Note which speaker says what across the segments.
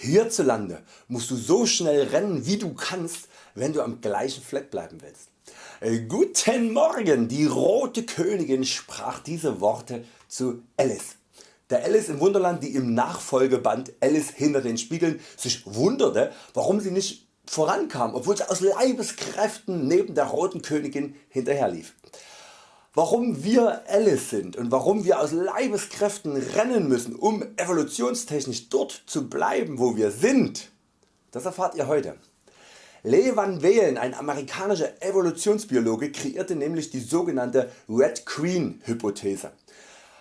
Speaker 1: Hierzulande musst du so schnell rennen wie du kannst wenn du am gleichen Fleck bleiben willst. Äh, guten Morgen, die rote Königin sprach diese Worte zu Alice. Der Alice im Wunderland die im Nachfolgeband Alice hinter den Spiegeln sich wunderte warum sie nicht vorankam obwohl sie aus Leibeskräften neben der roten Königin hinterherlief. Warum wir Alice sind und warum wir aus Leibeskräften rennen müssen um evolutionstechnisch dort zu bleiben wo wir sind, das erfahrt ihr heute. Lee Van Welen, ein amerikanischer Evolutionsbiologe, kreierte nämlich die sogenannte Red Queen Hypothese.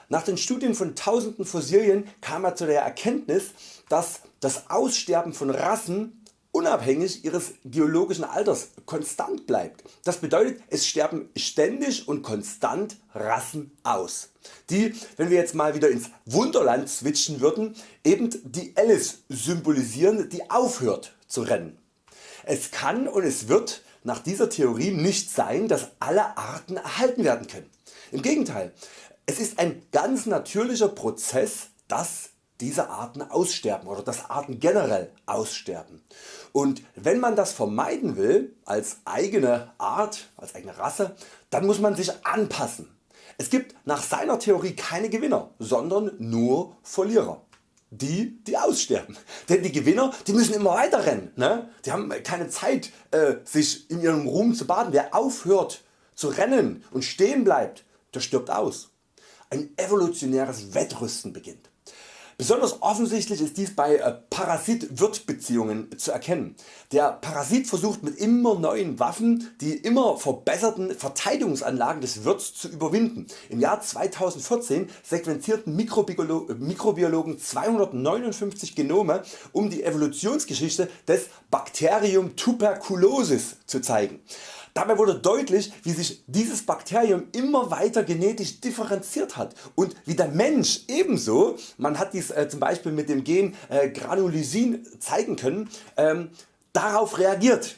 Speaker 1: Nach den Studien von tausenden Fossilien kam er zu der Erkenntnis, dass das Aussterben von Rassen unabhängig ihres geologischen Alters konstant bleibt. Das bedeutet es sterben ständig und konstant Rassen aus, die wenn wir jetzt mal wieder ins Wunderland switchen würden eben die Alice symbolisieren die aufhört zu rennen. Es kann und es wird nach dieser Theorie nicht sein dass alle Arten erhalten werden können. Im Gegenteil, es ist ein ganz natürlicher Prozess dass diese Arten aussterben oder dass Arten generell aussterben. Und wenn man das vermeiden will als eigene Art, als eigene Rasse, dann muss man sich anpassen. Es gibt nach seiner Theorie keine Gewinner, sondern nur Verlierer die die aussterben. Denn die Gewinner die müssen immer weiter rennen. Ne? Die haben keine Zeit äh, sich in ihrem Ruhm zu baden. Wer aufhört zu rennen und stehen bleibt, der stirbt aus. Ein evolutionäres Wettrüsten beginnt. Besonders offensichtlich ist dies bei äh, Parasit-Wirt Beziehungen zu erkennen. Der Parasit versucht mit immer neuen Waffen die immer verbesserten Verteidigungsanlagen des Wirts zu überwinden. Im Jahr 2014 sequenzierten Mikrobiologen 259 Genome um die Evolutionsgeschichte des Bakterium tuberculosis zu zeigen. Dabei wurde deutlich wie sich dieses Bakterium immer weiter genetisch differenziert hat und wie der Mensch ebenso, man hat dies äh, zum Beispiel mit dem Gen äh, Granulysin zeigen können, ähm, darauf reagiert.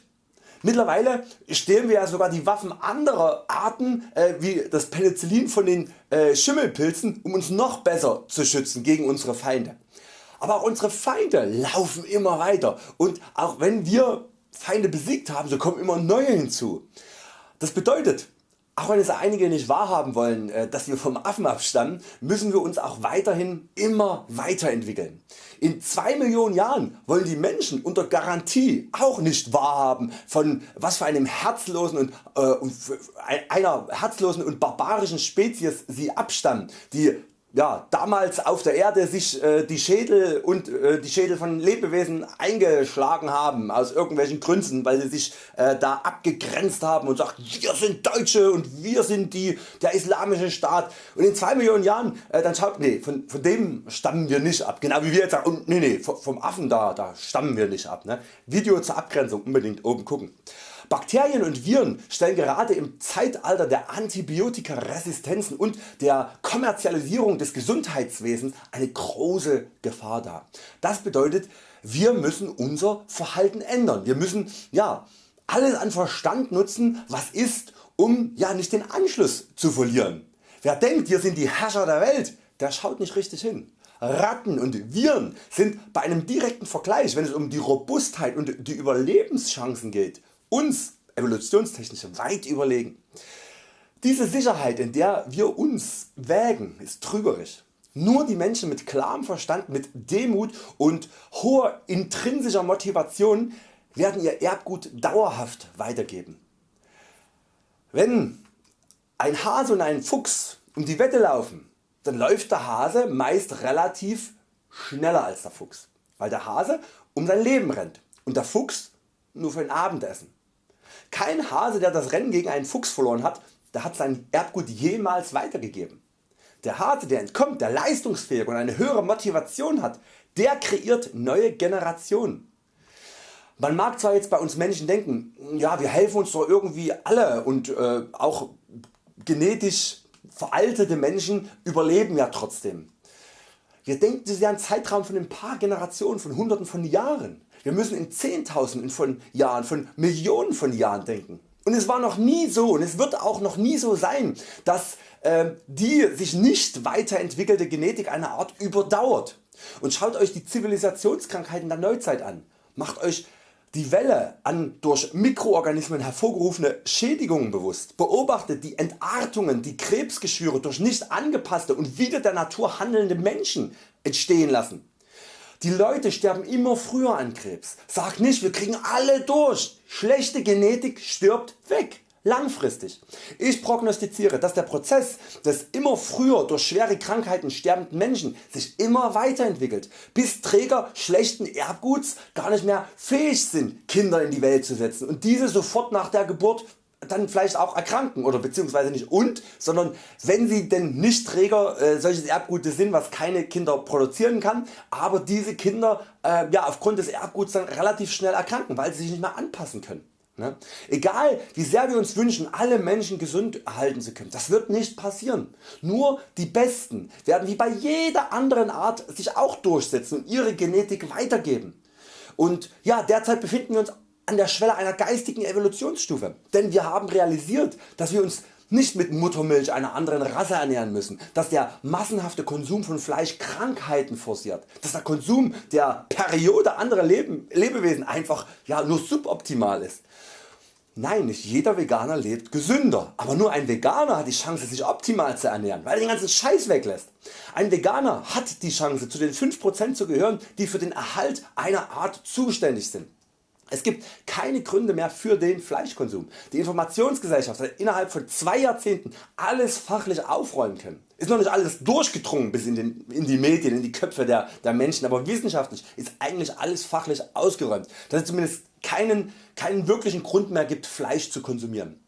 Speaker 1: Mittlerweile stehlen wir ja sogar die Waffen anderer Arten äh, wie das Penicillin von den äh, Schimmelpilzen um uns noch besser zu schützen gegen unsere Feinde. Aber auch unsere Feinde laufen immer weiter und auch wenn wir Feinde besiegt haben, so kommen immer neue hinzu. Das bedeutet, auch wenn es einige nicht wahrhaben wollen, äh, dass wir vom Affen abstammen, müssen wir uns auch weiterhin immer weiterentwickeln. In 2 Millionen Jahren wollen die Menschen unter Garantie auch nicht wahrhaben von was für einem herzlosen und äh, einer herzlosen und barbarischen Spezies sie abstammen, die ja, damals auf der Erde sich äh, die Schädel und äh, die Schädel von Lebewesen eingeschlagen haben aus irgendwelchen Gründen, weil sie sich äh, da abgegrenzt haben und sagt wir sind Deutsche und wir sind die, der islamische Staat und in 2 Millionen Jahren äh, dann schaut nee, von, von dem stammen wir nicht ab, genau wie wir jetzt sagen und nee, nee, vom Affen da, da stammen wir nicht ab. Ne? Video zur Abgrenzung unbedingt oben gucken. Bakterien und Viren stellen gerade im Zeitalter der Antibiotikaresistenzen und der Kommerzialisierung des Gesundheitswesens eine große Gefahr dar. Das bedeutet wir müssen unser Verhalten ändern. Wir müssen ja, alles an Verstand nutzen was ist um ja, nicht den Anschluss zu verlieren. Wer denkt wir sind die Herrscher der Welt, der schaut nicht richtig hin. Ratten und Viren sind bei einem direkten Vergleich wenn es um die Robustheit und die Überlebenschancen geht uns evolutionstechnisch weit überlegen. Diese Sicherheit in der wir uns wägen ist trügerisch. Nur die Menschen mit klarem Verstand, mit Demut und hoher intrinsischer Motivation werden ihr Erbgut dauerhaft weitergeben. Wenn ein Hase und ein Fuchs um die Wette laufen, dann läuft der Hase meist relativ schneller als der Fuchs, weil der Hase um sein Leben rennt und der Fuchs nur für ein Abendessen. Kein Hase der das Rennen gegen einen Fuchs verloren hat, der hat sein Erbgut jemals weitergegeben. Der Hase der entkommt, der leistungsfähig und eine höhere Motivation hat, der kreiert neue Generationen. Man mag zwar jetzt bei uns Menschen denken, ja wir helfen uns doch irgendwie alle und äh, auch genetisch veraltete Menschen überleben ja trotzdem. Wir denken das ist ja Zeitraum von ein paar Generationen, von hunderten von Jahren. Wir müssen in Zehntausenden von Jahren, von Millionen von Jahren denken. Und es war noch nie so und es wird auch noch nie so sein, dass äh, die sich nicht weiterentwickelte Genetik einer Art überdauert. Und schaut Euch die Zivilisationskrankheiten der Neuzeit an. Macht Euch die Welle an durch Mikroorganismen hervorgerufene Schädigungen bewusst. Beobachtet die Entartungen, die Krebsgeschwüre durch nicht angepasste und wieder der Natur handelnde Menschen entstehen lassen. Die Leute sterben immer früher an Krebs. Sagt nicht wir kriegen alle durch. Schlechte Genetik stirbt weg langfristig. Ich prognostiziere dass der Prozess des immer früher durch schwere Krankheiten sterbenden Menschen sich immer weiterentwickelt, bis Träger schlechten Erbguts gar nicht mehr fähig sind Kinder in die Welt zu setzen und diese sofort nach der Geburt dann vielleicht auch erkranken oder beziehungsweise nicht und, sondern wenn sie denn nicht Träger äh, solches Erbgutes sind, was keine Kinder produzieren kann, aber diese Kinder äh, ja, aufgrund des Erbguts dann relativ schnell erkranken, weil sie sich nicht mehr anpassen können. Ne? Egal wie sehr wir uns wünschen alle Menschen gesund erhalten zu können, das wird nicht passieren. Nur die Besten werden wie bei jeder anderen Art sich auch durchsetzen und ihre Genetik weitergeben. Und ja, derzeit befinden wir uns an der Schwelle einer geistigen Evolutionsstufe, denn wir haben realisiert, dass wir uns nicht mit Muttermilch einer anderen Rasse ernähren müssen, dass der massenhafte Konsum von Fleisch Krankheiten forciert, dass der Konsum der Periode anderer Leben, Lebewesen einfach ja, nur suboptimal ist. Nein, nicht jeder Veganer lebt gesünder, aber nur ein Veganer hat die Chance sich optimal zu ernähren, weil er den ganzen Scheiß weglässt. Ein Veganer hat die Chance zu den 5% zu gehören die für den Erhalt einer Art zuständig sind. Es gibt keine Gründe mehr für den Fleischkonsum. Die Informationsgesellschaft hat innerhalb von zwei Jahrzehnten alles fachlich aufräumen können. Ist noch nicht alles durchgedrungen bis in, den, in die Medien, in die Köpfe der, der Menschen, aber wissenschaftlich ist eigentlich alles fachlich ausgeräumt, dass es zumindest keinen, keinen wirklichen Grund mehr gibt Fleisch zu konsumieren.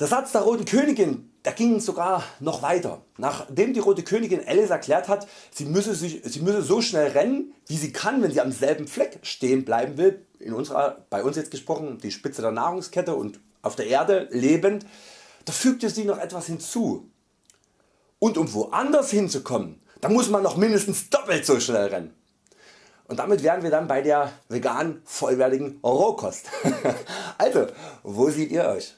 Speaker 1: Der Satz der Roten Königin der ging sogar noch weiter. Nachdem die Rote Königin Alice erklärt hat, sie müsse, sich, sie müsse so schnell rennen wie sie kann wenn sie am selben Fleck stehen bleiben will, in unserer, bei uns jetzt gesprochen die Spitze der Nahrungskette und auf der Erde lebend, da fügte sie noch etwas hinzu. Und um woanders hinzukommen, da muss man noch mindestens doppelt so schnell rennen. Und damit wären wir dann bei der vegan vollwertigen Rohkost. also, wo seht ihr Euch?